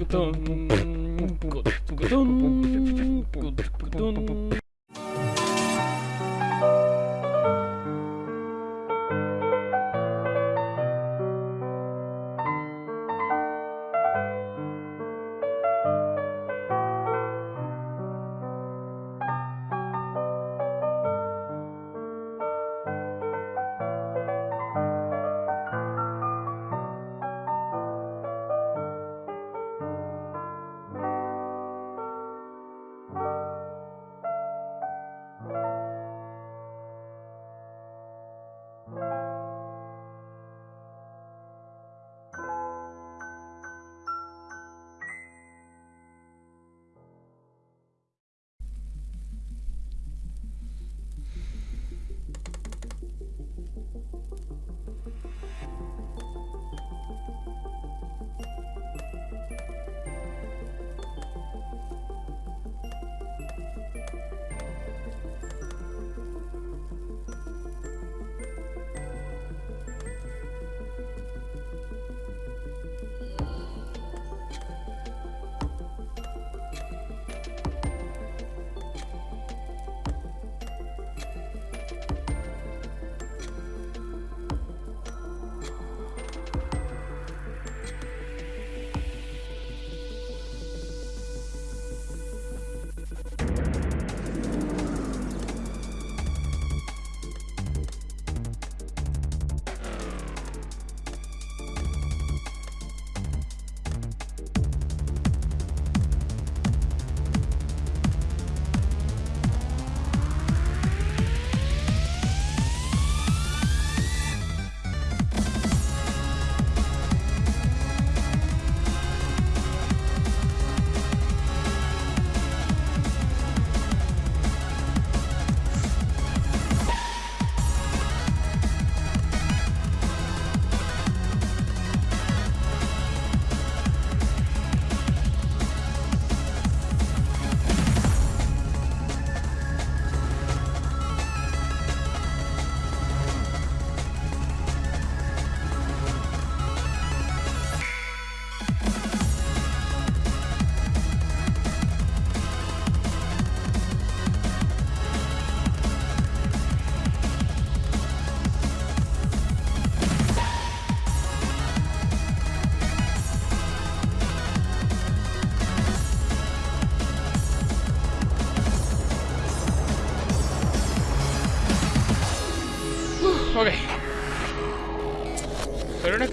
Ok.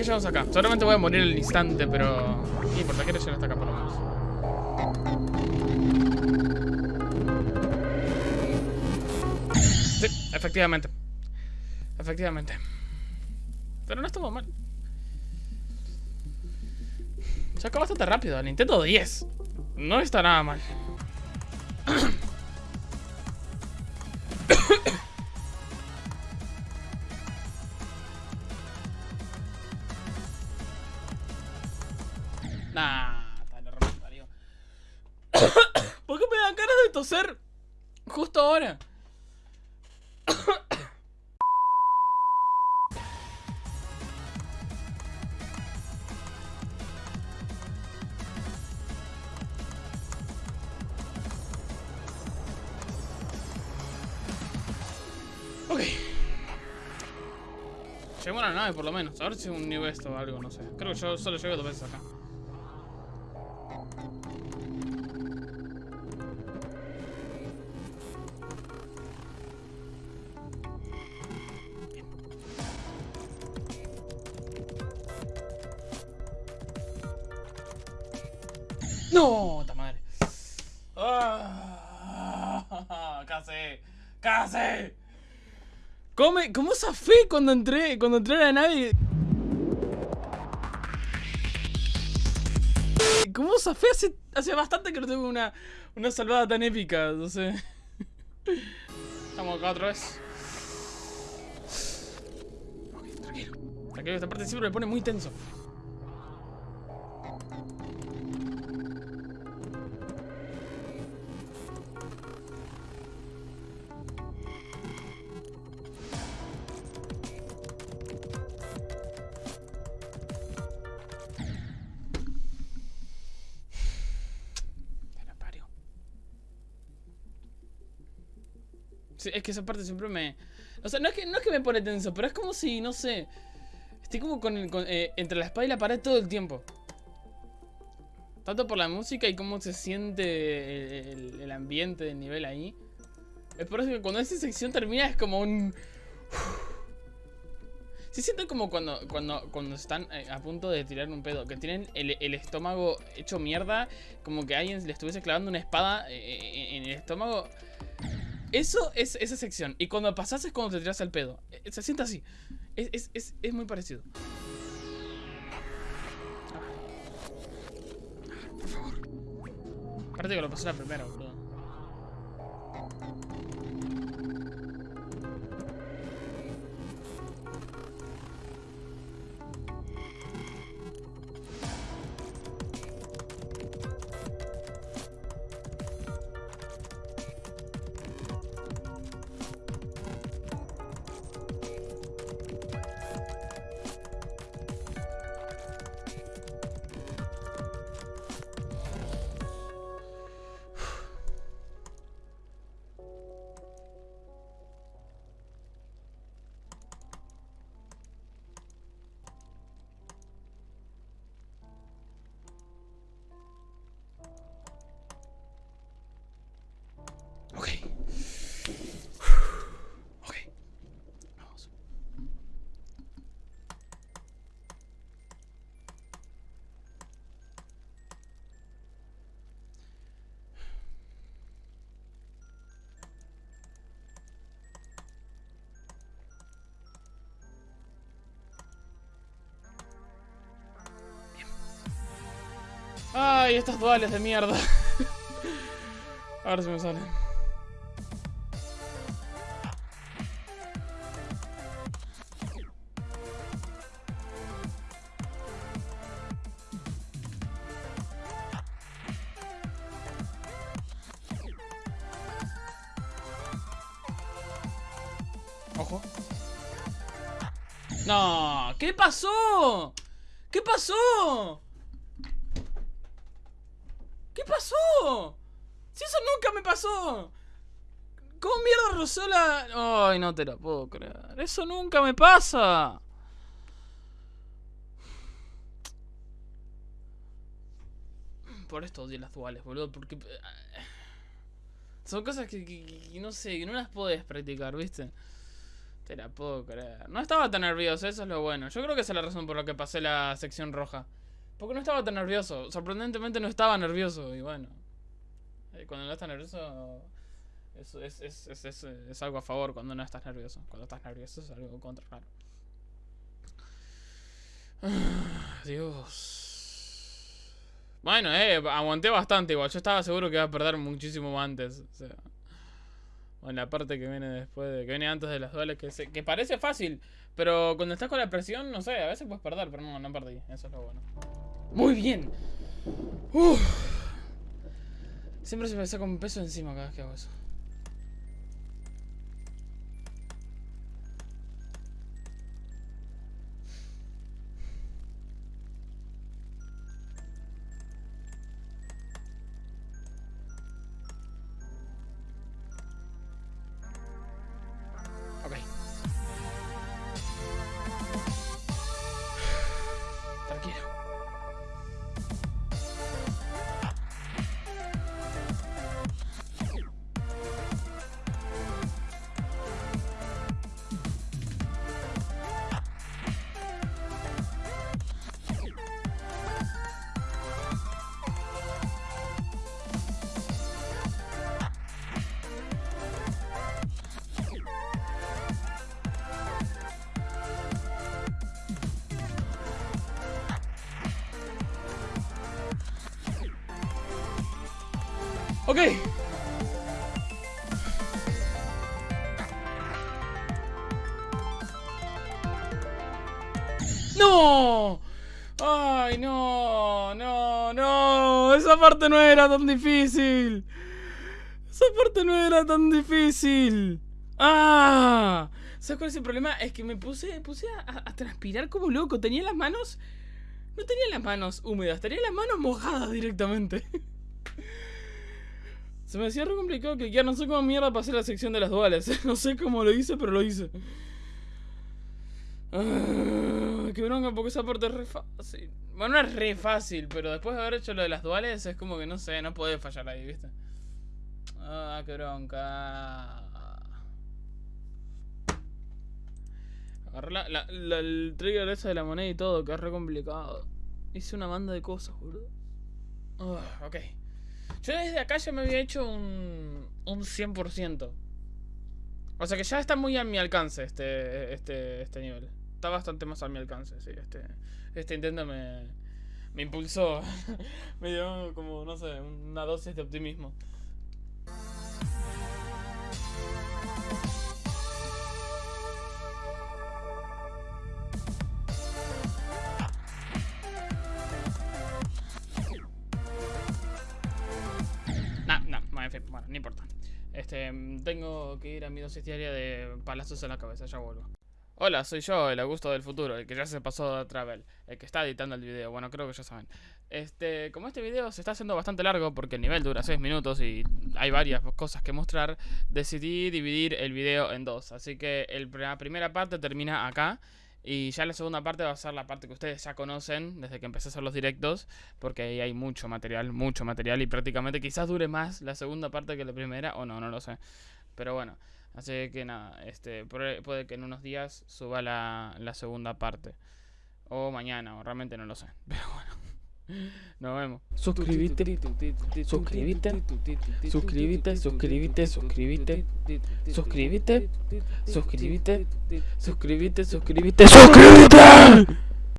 Seguramente voy a morir el instante, pero... No importa, quiero llegar hasta acá por lo menos. Sí, efectivamente. Efectivamente. Pero no estuvo mal. Se acabó bastante rápido. El Nintendo 10. No está nada mal. Toser justo ahora? Ok. Lleguemos a la nave por lo menos. A ver si es un New West o algo, no sé. Creo que yo solo llegué dos veces acá. No, ta madre. Ah, casi, casi. ¿Cómo, ¿Cómo zafé cuando entré, cuando entré a la nave? ¿Cómo zafé? Hace, hace bastante que no tengo una, una salvada tan épica, no sé. Estamos acá otra vez. Ok, tranquilo. Tranquilo, esta parte siempre me pone muy tenso. Es que esa parte siempre me... O sea, no es que, no es que me pone tenso, pero es como si, no sé... Estoy como con, el, eh, entre la espada y la pared todo el tiempo. Tanto por la música y cómo se siente el, ambiente del nivel ahí. Es por eso que cuando esa sección termina es como un... Se siente como cuando, cuando, cuando están eh, a punto de tirar un pedo. Que tienen el, estómago hecho mierda. Como que alguien le estuviese clavando una espada eh, en el estómago. Eso es esa sección. Y cuando pasas es cuando te tiras el pedo. Se siente así. Es, es, es, es muy parecido. Aparte que lo pasé la primera, boludo. Ay, estas duales de mierda. Ahora se me salen. Ojo. No, ¿qué pasó? ¿Qué pasó? Pasó? Si eso nunca me pasó. ¿Cómo mierda rozó la...? Ay, no te la puedo creer. Eso nunca me pasa. Por esto odio las duales, boludo. Porque... Eh, son cosas que, no sé, que no las puedes practicar, ¿viste? Te la puedo creer. No estaba tan nervioso, eso es lo bueno. Yo creo que esa es la razón por la que pasé la sección roja. Porque no estaba tan nervioso. Sorprendentemente no estaba nervioso. Y bueno. Eh, cuando no estás nervioso. Es, es, es, es, algo a favor cuando no estás nervioso. Cuando estás nervioso es algo contra, claro. Dios. Bueno, eh, aguanté bastante igual. Yo estaba seguro que iba a perder muchísimo antes. O sea. Bueno, la parte que viene después de. que viene antes de las duales, que, que parece fácil. Pero cuando estás con la presión, no sé, a veces puedes perder, pero no, no perdí. Eso es lo bueno. Muy bien. Siempre se me saca un peso encima cada vez que hago eso. Ok. ¡No! ¡Ay, no! ¡No! ¡No! Esa parte no era tan difícil. Esa parte no era tan difícil. ¡Ah! ¿Sabes cuál es el problema? Es que me puse, puse a, a, transpirar como loco. Tenía las manos... No tenía las manos húmedas, tenía las manos mojadas directamente. Se me hacía re complicado cliquear, no sé cómo mierda pasé la sección de las duales. no sé cómo lo hice, pero lo hice. Ah, qué bronca, porque esa parte es re fácil. Bueno, no es re fácil, pero después de haber hecho lo de las duales, es como que no sé, no puede fallar ahí, ¿viste? Ah, qué bronca. Agarré la, la, la- el trigger ese de la moneda y todo, que es re complicado. Hice una banda de cosas, boludo. Ah, ok. Yo desde acá ya me había hecho un, un 100%. O sea que ya está muy a mi alcance este, este, este nivel. Está bastante más a mi alcance, sí. Este, este intento me, me impulsó. me dio como, no sé, una dosis de optimismo. Mm, tengo que ir a mi dosis diaria de palazos en la cabeza, ya vuelvo. Hola, soy yo, el Augusto del futuro, el que ya se pasó a Travel, el que está editando el video, bueno, creo que ya saben. Este, como este video se está haciendo bastante largo porque el nivel dura 6 minutos y hay varias cosas que mostrar, decidí dividir el video en dos. Así que el- la primera parte termina acá y ya la segunda parte va a ser la parte que ustedes ya conocen desde que empecé a hacer los directos, porque ahí hay mucho material, mucho material y prácticamente quizás dure más la segunda parte que la primera o no, no lo sé. Pero bueno, así que nada, este puede, que en unos días suba la, la segunda parte o mañana, o realmente no lo sé. Pero bueno. Nos vemos. Suscríbete, suscríbete, suscríbete, suscríbete, suscríbete, suscríbete, suscríbete, suscríbete, suscríbete, suscríbete.